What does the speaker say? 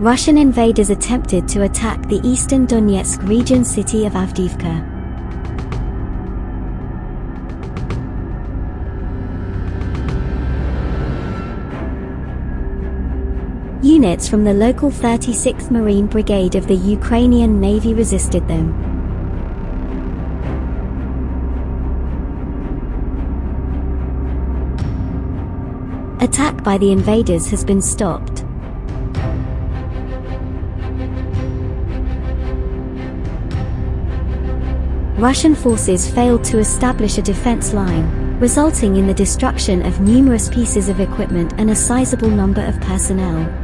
Russian invaders attempted to attack the eastern Donetsk region city of Avdiivka. Units from the local 36th Marine Brigade of the Ukrainian Navy resisted them. Attack by the invaders has been stopped. Russian forces failed to establish a defense line, resulting in the destruction of numerous pieces of equipment and a sizable number of personnel.